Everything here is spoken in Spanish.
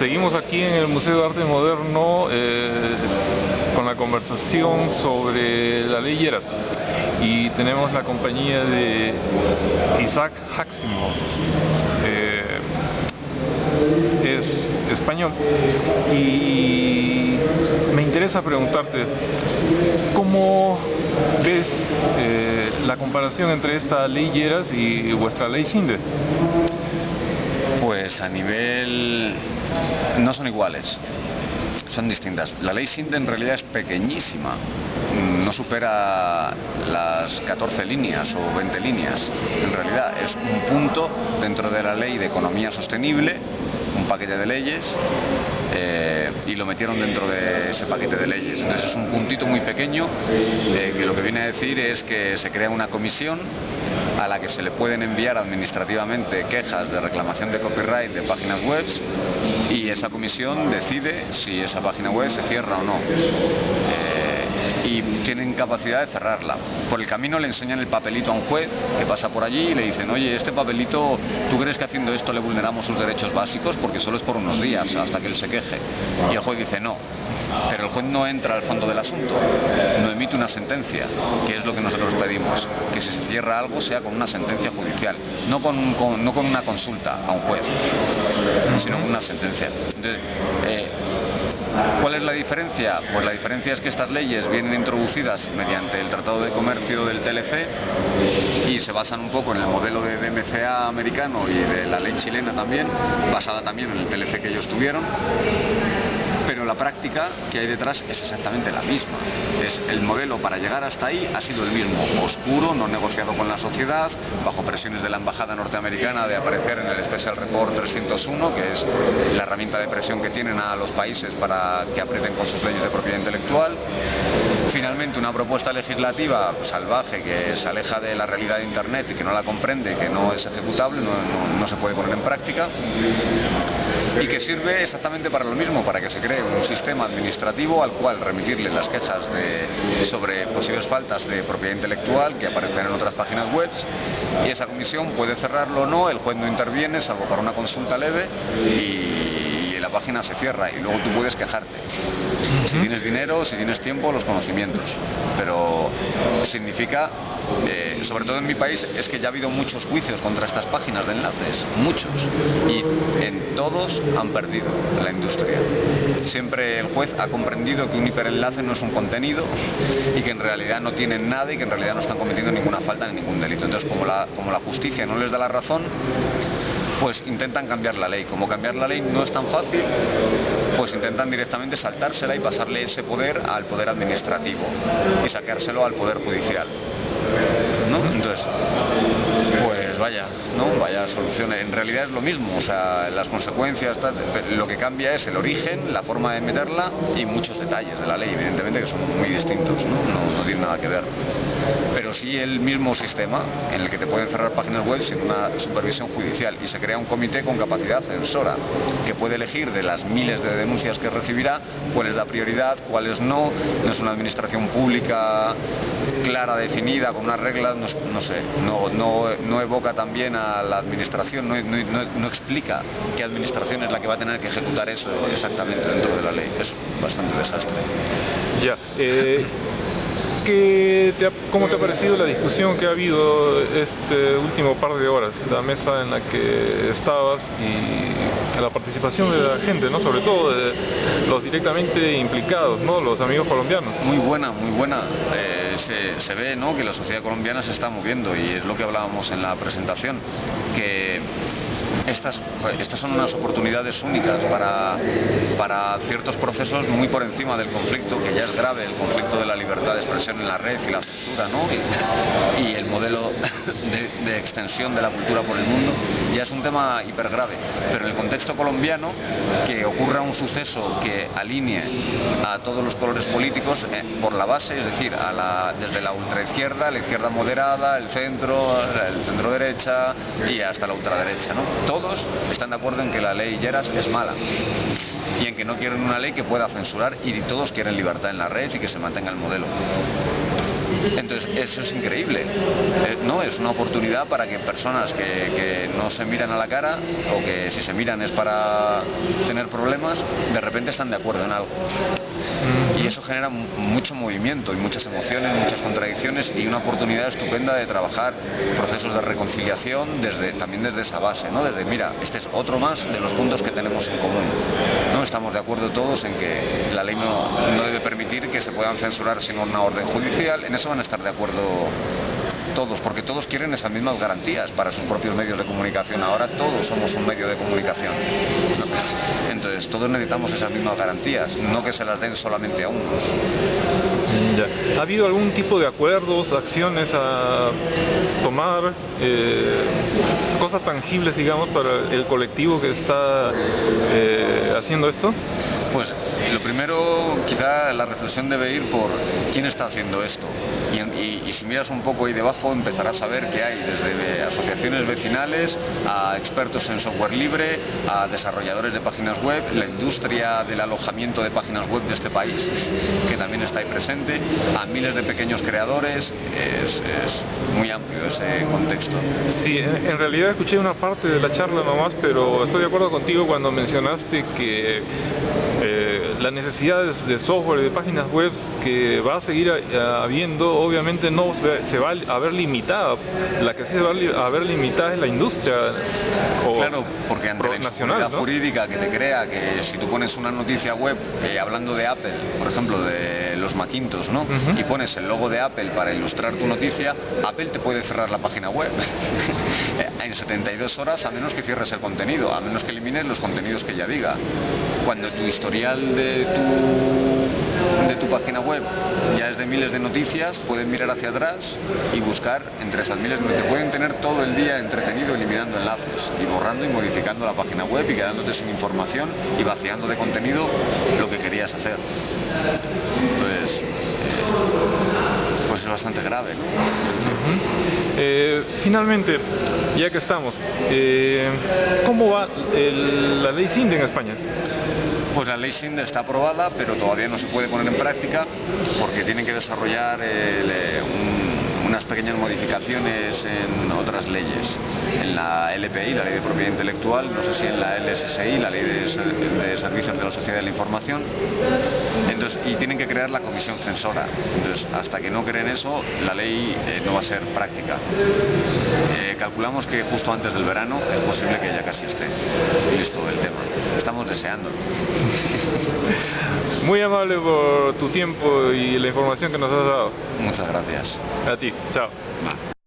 seguimos aquí en el Museo de Arte Moderno eh, con la conversación sobre la ley Lleras y tenemos la compañía de Isaac Haximo. Eh, es español y me interesa preguntarte cómo ves eh, la comparación entre esta ley Lleras y vuestra ley Cinde. Pues a nivel... no son iguales, son distintas. La ley Sinde en realidad es pequeñísima, no supera las 14 líneas o 20 líneas. En realidad es un punto dentro de la ley de economía sostenible, un paquete de leyes, eh, y lo metieron dentro de ese paquete de leyes. Entonces es un puntito muy pequeño eh, que lo que viene a decir es que se crea una comisión a la que se le pueden enviar administrativamente quejas de reclamación de copyright de páginas web y esa comisión decide si esa página web se cierra o no. Eh, y tienen capacidad de cerrarla. Por el camino le enseñan el papelito a un juez que pasa por allí y le dicen, oye, este papelito, ¿tú crees que haciendo esto le vulneramos sus derechos básicos? Porque solo es por unos días hasta que él se queje. Y el juez dice, no. Pero el juez no entra al fondo del asunto, no emite una sentencia, que es lo que nosotros pedimos, que si se cierra algo sea con una sentencia judicial, no con, no con una consulta a un juez, sino con una sentencia. Entonces, eh, ¿Cuál es la diferencia? Pues la diferencia es que estas leyes vienen introducidas mediante el Tratado de Comercio del TLC y se basan un poco en el modelo de DMCA americano y de la ley chilena también, basada también en el TLC que ellos tuvieron pero la práctica que hay detrás es exactamente la misma. Es el modelo para llegar hasta ahí ha sido el mismo, oscuro, no negociado con la sociedad, bajo presiones de la embajada norteamericana de aparecer en el Special Report 301, que es la herramienta de presión que tienen a los países para que aprieten con sus leyes de propiedad intelectual. Finalmente, una propuesta legislativa salvaje que se aleja de la realidad de Internet y que no la comprende, que no es ejecutable, no se puede poner en práctica y que sirve exactamente para lo mismo, para que se cree un sistema administrativo al cual remitirle las quejas sobre posibles faltas de propiedad intelectual que aparecen en otras páginas web y esa comisión puede cerrarlo o no, el juez no interviene salvo para una consulta leve y la página se cierra y luego tú puedes quejarte. Si tienes dinero, si tienes tiempo, los conocimientos. Pero significa, eh, sobre todo en mi país, es que ya ha habido muchos juicios contra estas páginas de enlaces, muchos. Y en todos han perdido la industria. Siempre el juez ha comprendido que un hiperenlace no es un contenido y que en realidad no tienen nada y que en realidad no están cometiendo ninguna falta ni ningún delito. Entonces, como la, como la justicia no les da la razón, pues intentan cambiar la ley. Como cambiar la ley no es tan fácil, pues intentan directamente saltársela y pasarle ese poder al poder administrativo y saquárselo al poder judicial. ¿No? Entonces, vaya, ¿no? Vaya solución. En realidad es lo mismo, o sea, las consecuencias, lo que cambia es el origen, la forma de meterla y muchos detalles de la ley, evidentemente que son muy distintos, ¿no? No, tienen nada que ver. Pero sí el mismo sistema en el que te pueden cerrar páginas web sin una supervisión judicial y se crea un comité con capacidad censora que puede elegir de las miles de denuncias que recibirá cuáles da prioridad, cuáles no. No es una administración pública clara, definida, con unas reglas, no, sé, no, no, no evoca también a la administración, no, explica qué administración es la que va a tener que ejecutar eso exactamente dentro de la ley. Es bastante desastre. Ya. Eh, ¿qué te ¿Cómo te ha parecido la discusión que ha habido este último par de horas? La mesa en la que estabas y la participación de la gente, ¿no? Sobre todo de los directamente implicados, ¿no? Los amigos colombianos. Muy buena, muy buena. Eh, se, ve, ¿no? Que la sociedad colombiana se está moviendo y es lo que hablábamos en la presentación, que estas, estas son unas oportunidades únicas para, para ciertos procesos muy por encima del conflicto, que ya es grave, el conflicto de la libertad de expresión en la red y la censura, ¿no? y, el modelo de, extensión de la cultura por el mundo, ya es un tema hipergrave. Pero en el contexto colombiano, que ocurra un suceso que alinee a todos los colores políticos eh, por la base, es decir, a la, desde la ultraizquierda, la izquierda moderada, el centro, el centro derecha y hasta la ultraderecha, ¿no? todos están de acuerdo en que la ley Lleras es mala y en que no quieren una ley que pueda censurar y todos quieren libertad en la red y que se mantenga el modelo. Entonces, eso es increíble. Eh, no, es una oportunidad para que personas que, no se miran a la cara o que si se miran es para tener problemas, de repente están de acuerdo en algo. Y eso genera mu- mucho movimiento y muchas emociones, muchas contradicciones y una oportunidad estupenda de trabajar procesos de reconciliación desde, también desde esa base, ¿no? Desde, mira, este es otro más de los puntos que tenemos en común. ¿no? Estamos de acuerdo todos en que la ley no, no debe permitir que se puedan censurar sin una orden judicial. En eso van a estar de acuerdo todos, porque todos quieren esas mismas garantías para sus propios medios de comunicación. Ahora todos somos un medio de comunicación. Entonces, todos necesitamos esas mismas garantías, no que se las den solamente a unos. Ya. ¿Ha habido algún tipo de acuerdos, acciones a tomar, eh, cosas tangibles, digamos, para el colectivo que está eh, haciendo esto? Pues lo primero, quizá la reflexión debe ir por quién está haciendo esto. Y, y- y si miras un poco ahí debajo empezarás a ver que hay desde asociaciones vecinales a expertos en software libre, a desarrolladores de páginas web, la industria del alojamiento de páginas web de este país, que también está ahí presente, a miles de pequeños creadores. Es, es muy amplio ese contexto. Sí, en realidad escuché una parte de la charla nomás, pero estoy de acuerdo contigo cuando mencionaste que eh, la necesidad de, software de páginas web que va a seguir habiendo, obviamente no se va- a ver limitada. La que sí se va a ver limitada es la industria o Claro, porque ante la nacional, ¿no? jurídica que te crea que si tú pones una noticia web eh, hablando de Apple, por ejemplo, de los Macintosh, ¿no? Y pones el logo de Apple para ilustrar tu noticia, Apple te puede cerrar la página web en 72 horas a menos que cierres el contenido, a menos que elimines los contenidos que ya diga. Cuando tu historial de tu de página web ya es de miles de noticias, pueden mirar hacia atrás y buscar entre esas miles, te pueden tener todo el día entretenido eliminando enlaces y borrando y modificando la página web y quedándote sin información y vaciando de contenido lo que querías hacer. Entonces, eh, pues es bastante grave. Eh, finalmente, ya que estamos, eh, ¿cómo va el- la ley CINDE en España? Pues la ley SIND está aprobada, pero todavía no se puede poner en práctica porque tienen que desarrollar eh, un- unas pequeñas modificaciones en otras leyes. En la LPI, la Ley de Propiedad Intelectual, no sé si en la LSSI, la Ley de Servicios de la Sociedad de la Información. Entonces, y tienen que crear la comisión censora. Entonces, hasta que no creen eso, la ley eh, no va a ser práctica. Calculamos que justo antes del verano es posible que ya casi esté listo el tema. Estamos deseándolo. Muy amable por tu tiempo y la información que nos has dado. Muchas gracias. A ti, chao. Va.